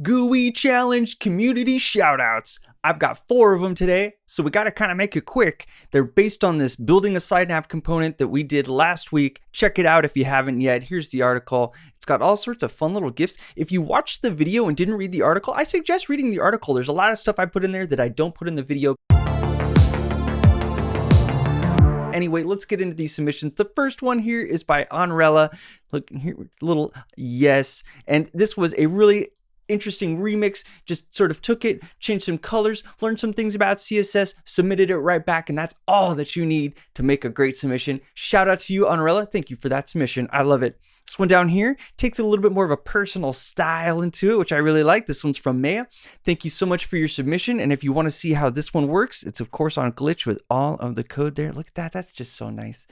GUI Challenge community shoutouts. I've got four of them today, so we got to kind of make it quick. They're based on this building a side nav component that we did last week. Check it out if you haven't yet. Here's the article. It's got all sorts of fun little gifts. If you watched the video and didn't read the article, I suggest reading the article. There's a lot of stuff I put in there that I don't put in the video. Anyway, let's get into these submissions. The first one here is by Onrella. Look here, little yes. And this was a really interesting remix, just sort of took it, changed some colors, learned some things about CSS, submitted it right back, and that's all that you need to make a great submission. Shout out to you, Unrella. Thank you for that submission. I love it. This one down here takes a little bit more of a personal style into it, which I really like. This one's from Maya. Thank you so much for your submission. And if you want to see how this one works, it's of course on Glitch with all of the code there. Look at that. That's just so nice.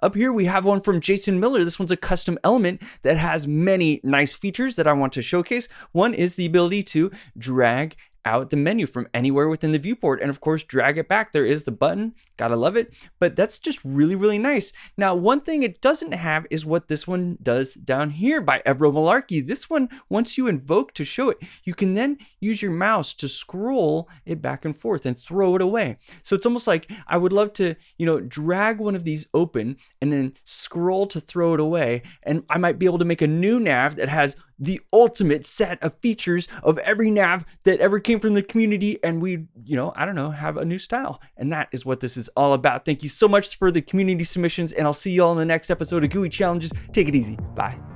Up here, we have one from Jason Miller. This one's a custom element that has many nice features that I want to showcase. One is the ability to drag out the menu from anywhere within the viewport. And of course drag it back. There is the button. Gotta love it. But that's just really really nice. Now one thing it doesn't have is what this one does down here by Evro Malarkey. This one once you invoke to show it you can then use your mouse to scroll it back and forth and throw it away. So it's almost like I would love to you know drag one of these open and then scroll to throw it away. And I might be able to make a new nav that has the ultimate set of features of every nav that ever came from the community and we you know i don't know have a new style. And that is what this is all about. Thank you so much for the community submissions and i'll see you all in the next episode of gui challenges. Take it easy. Bye